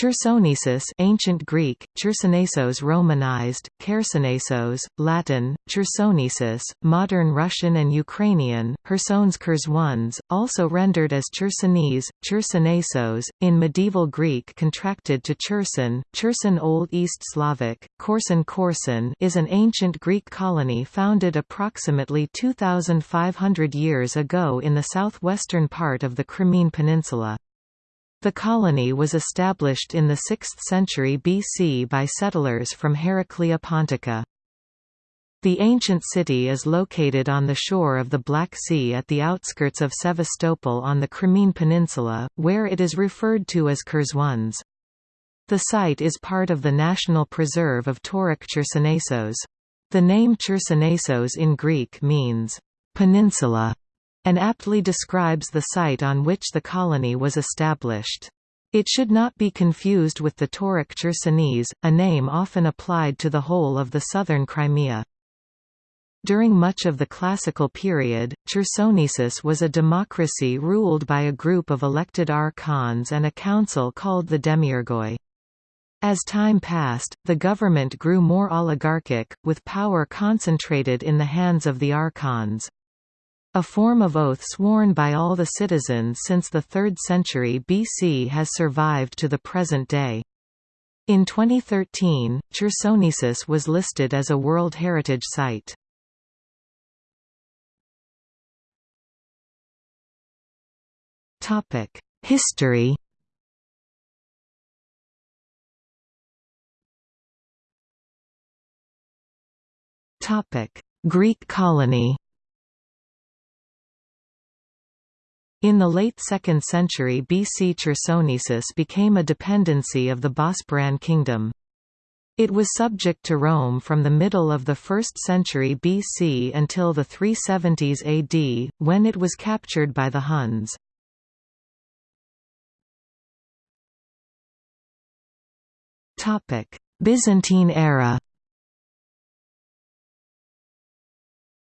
Chersonesus ancient Greek, Chersonesos Romanized, Chersonesos, Latin, Chersonesus, modern Russian and Ukrainian, Chersons Chersons, also rendered as Chersonese, Chersonesos, in medieval Greek contracted to Cherson, Cherson Old East Slavic, Korsun Korsun is an ancient Greek colony founded approximately 2,500 years ago in the southwestern part of the Crimean Peninsula. The colony was established in the 6th century BC by settlers from Heraclea Pontica. The ancient city is located on the shore of the Black Sea at the outskirts of Sevastopol on the Crimean Peninsula, where it is referred to as Chersonese. The site is part of the National Preserve of Tauric Chersonesos. The name Chersonesos in Greek means, peninsula, and aptly describes the site on which the colony was established. It should not be confused with the Tauric Chersonese, a name often applied to the whole of the southern Crimea. During much of the classical period, Chersonesus was a democracy ruled by a group of elected archons and a council called the Demiurgoi. As time passed, the government grew more oligarchic, with power concentrated in the hands of the archons. A form of oath sworn by all the citizens since the 3rd century BC has survived to the present day. In 2013, Chersonesus was listed as a World Heritage Site. History Greek colony In the late 2nd century BC Chersonesus became a dependency of the Bosporan kingdom. It was subject to Rome from the middle of the 1st century BC until the 370s AD, when it was captured by the Huns. Byzantine era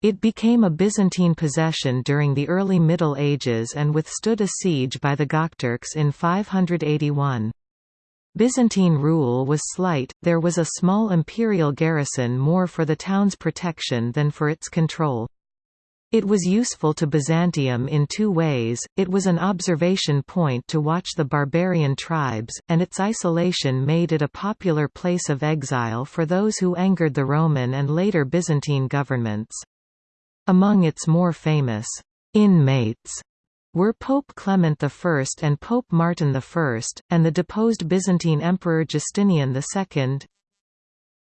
It became a Byzantine possession during the early Middle Ages and withstood a siege by the Gokturks in 581. Byzantine rule was slight, there was a small imperial garrison more for the town's protection than for its control. It was useful to Byzantium in two ways, it was an observation point to watch the barbarian tribes, and its isolation made it a popular place of exile for those who angered the Roman and later Byzantine governments. Among its more famous inmates were Pope Clement I and Pope Martin I, and the deposed Byzantine Emperor Justinian II.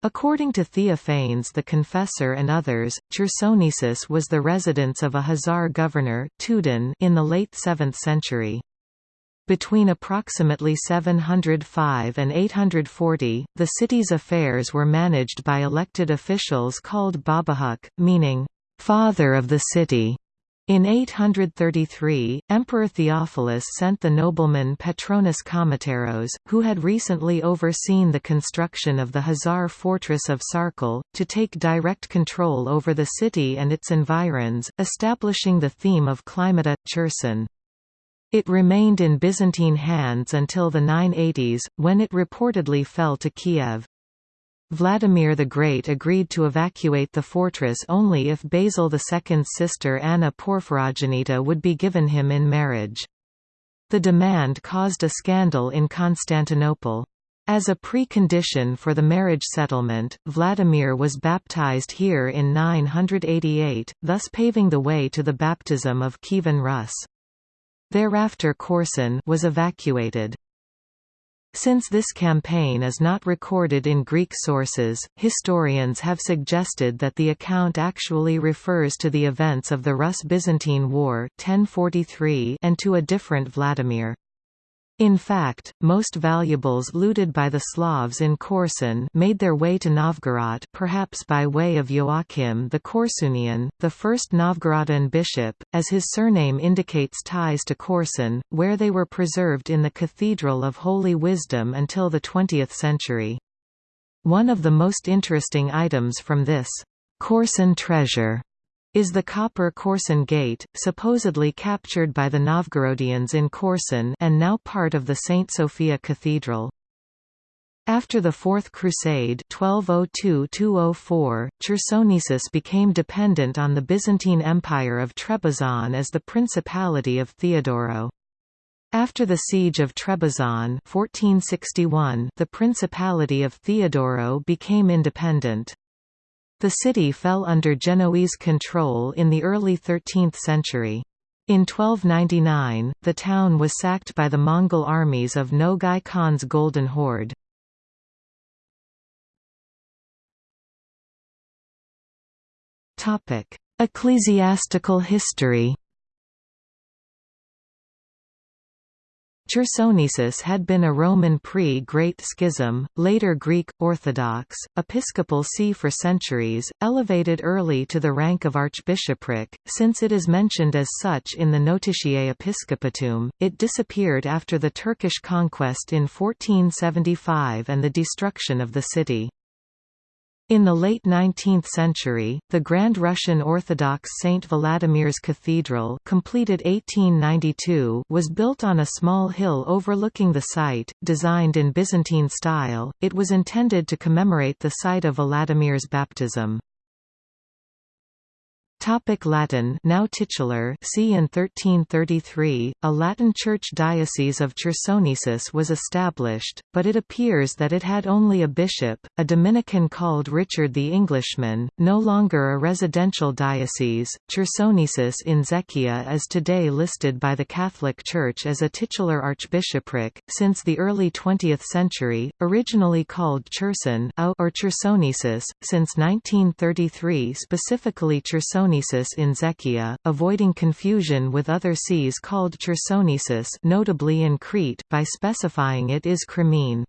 According to Theophanes the Confessor and others, Chersonesus was the residence of a Khazar governor in the late 7th century. Between approximately 705 and 840, the city's affairs were managed by elected officials called Babahuk, meaning, father of the city. In 833, Emperor Theophilus sent the nobleman Petronas Kamateros, who had recently overseen the construction of the Khazar fortress of Sarkel, to take direct control over the city and its environs, establishing the theme of Climata, Cherson. It remained in Byzantine hands until the 980s, when it reportedly fell to Kiev. Vladimir the Great agreed to evacuate the fortress only if Basil II's sister Anna Porphyrogenita would be given him in marriage. The demand caused a scandal in Constantinople. As a precondition for the marriage settlement, Vladimir was baptized here in 988, thus paving the way to the baptism of Kievan Rus. Thereafter Korsun was evacuated. Since this campaign is not recorded in Greek sources, historians have suggested that the account actually refers to the events of the Rus-Byzantine War 1043 and to a different Vladimir. In fact, most valuables looted by the Slavs in Korsun made their way to Novgorod perhaps by way of Joachim the Korsunian, the first Novgorodan bishop, as his surname indicates ties to Korsun, where they were preserved in the Cathedral of Holy Wisdom until the 20th century. One of the most interesting items from this Korsun treasure is the copper Korsun Gate, supposedly captured by the Novgorodians in Korsun and now part of the St. Sophia Cathedral. After the Fourth Crusade 1202–204, Chersonesus became dependent on the Byzantine Empire of Trebizond as the Principality of Theodoro. After the Siege of Trebizond 1461, the Principality of Theodoro became independent. The city fell under Genoese control in the early 13th century. In 1299, the town was sacked by the Mongol armies of Nogai Khan's Golden Horde. Ecclesiastical history. Chersonesus had been a Roman pre-Great Schism, later Greek, Orthodox, episcopal see for centuries, elevated early to the rank of archbishopric, since it is mentioned as such in the Notitiae Episcopatuum, it disappeared after the Turkish conquest in 1475 and the destruction of the city. In the late 19th century, the Grand Russian Orthodox St. Vladimir's Cathedral completed 1892 was built on a small hill overlooking the site, designed in Byzantine style, it was intended to commemorate the site of Vladimir's baptism. Topic Latin now titular See in 1333, a Latin Church diocese of Chersonesus was established, but it appears that it had only a bishop, a Dominican called Richard the Englishman, no longer a residential diocese. Chersonesus in Zechia is today listed by the Catholic Church as a titular archbishopric, since the early 20th century, originally called Cherson or Chersonesus, since 1933 specifically Chersonesus Chersonesus in Zechia, avoiding confusion with other sees called Chersonesus notably in Crete by specifying it is Crimene.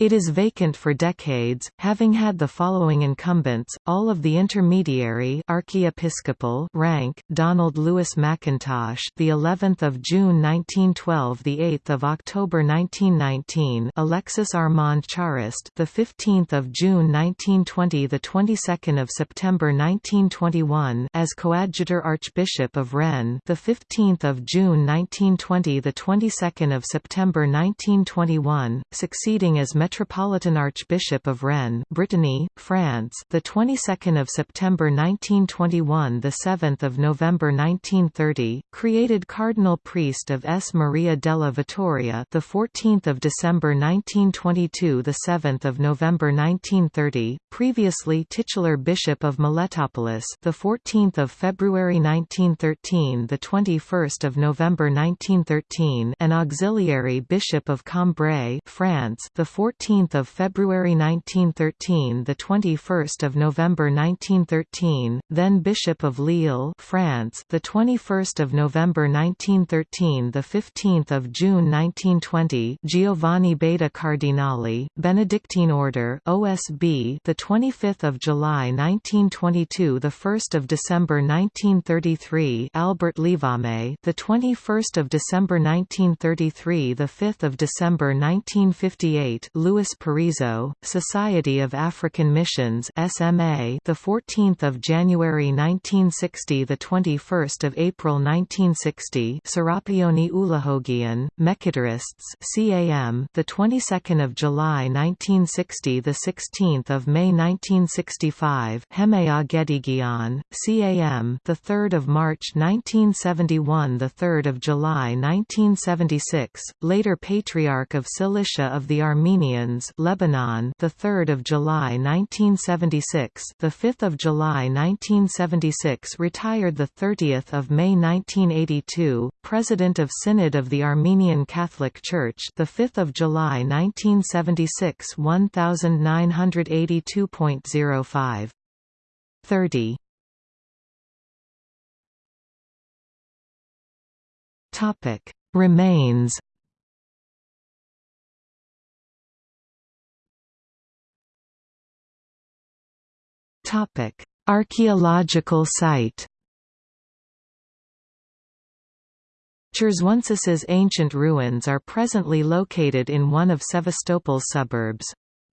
It is vacant for decades, having had the following incumbents, all of the intermediary archiepiscopal rank: Donald Lewis McIntosh, the 11th of June 1912, the 8th of October 1919; Alexis Armand Charost, the 15th of June 1920, the 22nd of September 1921, as coadjutor Archbishop of Rennes, the 15th of June 1920, the 22nd of September 1921, succeeding as Metropolitan Archbishop of Rennes, Brittany, France, the 22nd of September 1921, the 7th of November 1930, created Cardinal Priest of S. Maria della Vittoria, the 14th of December 1922, the 7th of November 1930, previously titular Bishop of Miletopolis, the 14th of February 1913, the 21st of November 1913, and auxiliary Bishop of Cambrai, France, the 14th 14th of February 1913, the 21st of November 1913, then Bishop of Lille, France, the 21st of November 1913, the 15th of June 1920, Giovanni Beda Cardinale, Benedictine Order, OSB, the 25th of July 1922, the 1st of December 1933, Albert Levame, the 21st of December 1933, the 5th of December 1958, Louis Parisot, Society of African Missions SMA, the 14th of January 1960, the 21st of April 1960, Serapioni Ulahogian, Mekitarists CAM, the 22nd of July 1960, the 16th of May 1965, Hemea Ghedighian, CAM, the 3rd of March 1971, the 3rd of July 1976, later Patriarch of Cilicia of the Armenians Lebanon, the 3rd of July 1976, the 5th of July 1976, retired the 30th of May 1982, President of Synod of the Armenian Catholic Church, the 5th of July 1976, 1982.05. 30. Topic remains Topic: Archaeological site. Chersonesus's ancient ruins are presently located in one of Sevastopol's suburbs.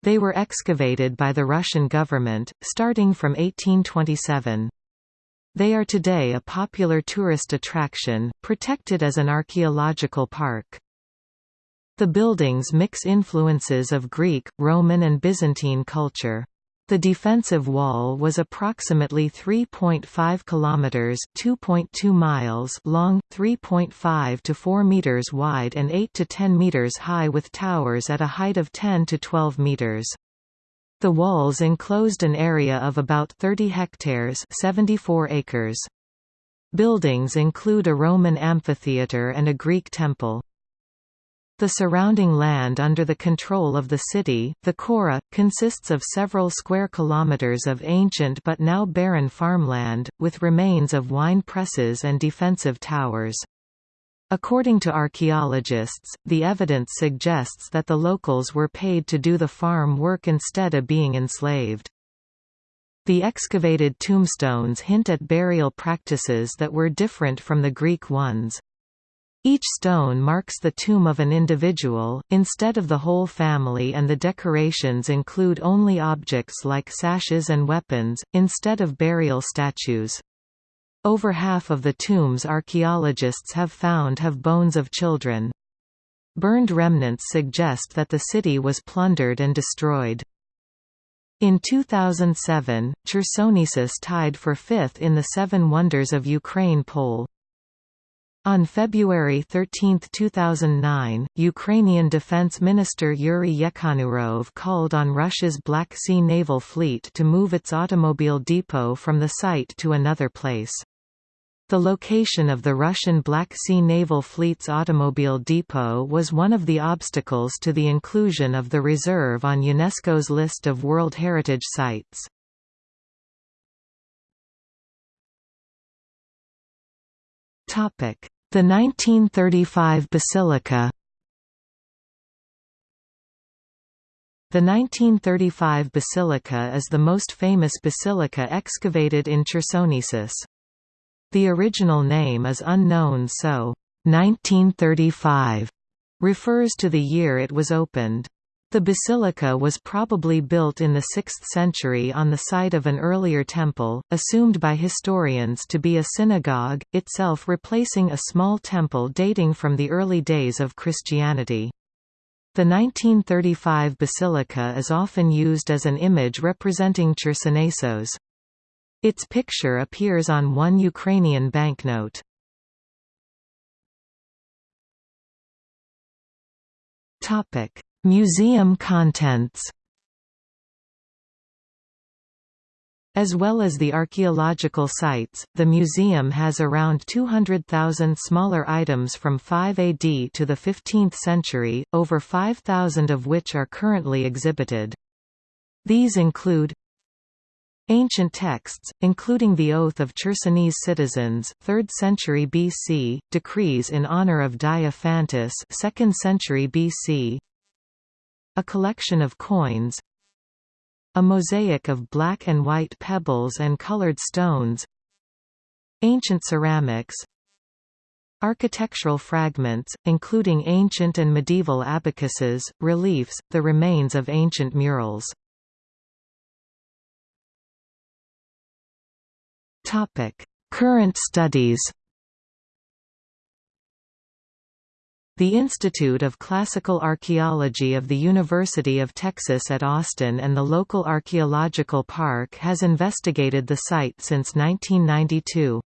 They were excavated by the Russian government, starting from 1827. They are today a popular tourist attraction, protected as an archaeological park. The buildings mix influences of Greek, Roman and Byzantine culture. The defensive wall was approximately 3.5 kilometers, 2.2 miles long, 3.5 to 4 meters wide and 8 to 10 meters high with towers at a height of 10 to 12 meters. The walls enclosed an area of about 30 hectares, 74 acres. Buildings include a Roman amphitheatre and a Greek temple. The surrounding land under the control of the city, the Chora, consists of several square kilometers of ancient but now barren farmland, with remains of wine presses and defensive towers. According to archaeologists, the evidence suggests that the locals were paid to do the farm work instead of being enslaved. The excavated tombstones hint at burial practices that were different from the Greek ones. Each stone marks the tomb of an individual, instead of the whole family and the decorations include only objects like sashes and weapons, instead of burial statues. Over half of the tombs archaeologists have found have bones of children. Burned remnants suggest that the city was plundered and destroyed. In 2007, Chersonesus tied for fifth in the Seven Wonders of Ukraine poll. On February 13, 2009, Ukrainian Defense Minister Yuri Yekhanurov called on Russia's Black Sea Naval Fleet to move its automobile depot from the site to another place. The location of the Russian Black Sea Naval Fleet's automobile depot was one of the obstacles to the inclusion of the reserve on UNESCO's list of World Heritage Sites. Topic: the 1935 Basilica The 1935 basilica is the most famous basilica excavated in Chersonesus. The original name is unknown so, 1935 refers to the year it was opened. The basilica was probably built in the 6th century on the site of an earlier temple, assumed by historians to be a synagogue, itself replacing a small temple dating from the early days of Christianity. The 1935 basilica is often used as an image representing Chersonesos. Its picture appears on one Ukrainian banknote. Topic: Museum contents As well as the archaeological sites, the museum has around 200,000 smaller items from 5 AD to the 15th century, over 5,000 of which are currently exhibited. These include Ancient texts, including the Oath of Chersonese citizens 3rd century BC, decrees in honor of Diophantus 2nd century BC, a collection of coins a mosaic of black and white pebbles and colored stones ancient ceramics architectural fragments, including ancient and medieval abacuses, reliefs, the remains of ancient murals. Current studies The Institute of Classical Archaeology of the University of Texas at Austin and the local archaeological park has investigated the site since 1992.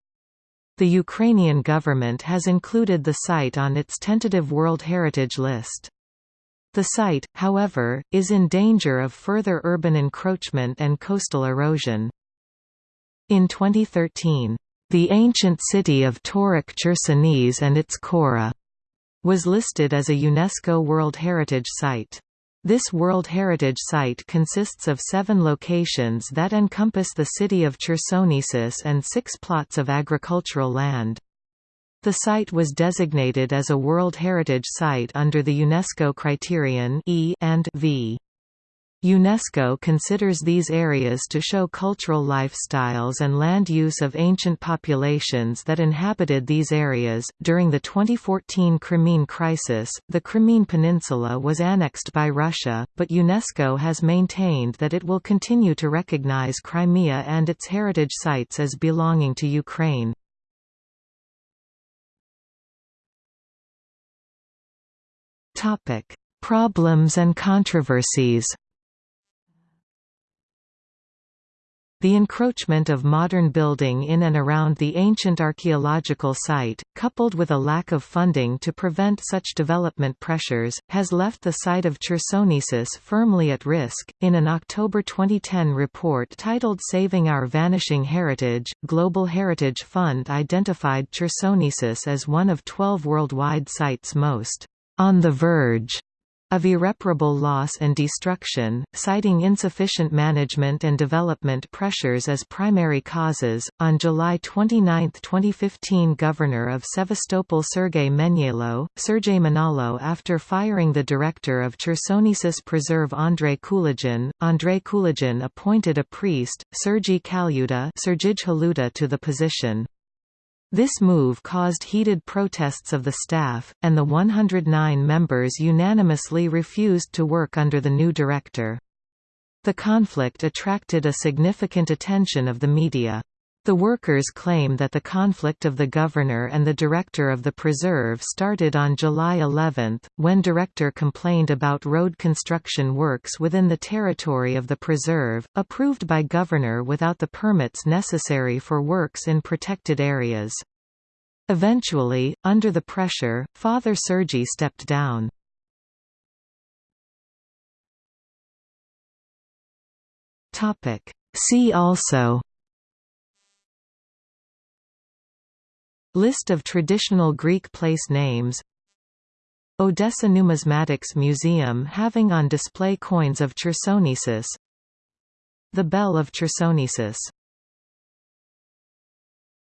The Ukrainian government has included the site on its tentative World Heritage List. The site, however, is in danger of further urban encroachment and coastal erosion. In 2013, the ancient city of Tauric Chersonese and its Chora was listed as a UNESCO World Heritage Site. This World Heritage Site consists of seven locations that encompass the city of Chersonesus and six plots of agricultural land. The site was designated as a World Heritage Site under the UNESCO criterion E and V. UNESCO considers these areas to show cultural lifestyles and land use of ancient populations that inhabited these areas. During the 2014 Crimean crisis, the Crimean Peninsula was annexed by Russia, but UNESCO has maintained that it will continue to recognize Crimea and its heritage sites as belonging to Ukraine. Topic: Problems and controversies The encroachment of modern building in and around the ancient archaeological site, coupled with a lack of funding to prevent such development pressures, has left the site of Chersonesus firmly at risk. In an October 2010 report titled Saving Our Vanishing Heritage, Global Heritage Fund identified Chersonesus as one of 12 worldwide sites most on the verge of irreparable loss and destruction, citing insufficient management and development pressures as primary causes. On July 29, 2015, Governor of Sevastopol Sergei Menyalo, Sergei Manalo, after firing the director of Chersonesus Preserve Andrei Kulagin, Andrei Kulagin appointed a priest, Sergei Kalyuta, to the position. This move caused heated protests of the staff, and the 109 members unanimously refused to work under the new director. The conflict attracted a significant attention of the media. The workers claim that the conflict of the governor and the director of the preserve started on July 11, when director complained about road construction works within the territory of the preserve, approved by governor without the permits necessary for works in protected areas. Eventually, under the pressure, Father Sergi stepped down. See also List of traditional Greek place names. Odessa Numismatics Museum having on display coins of Chersonesus. The Bell of Chersonesus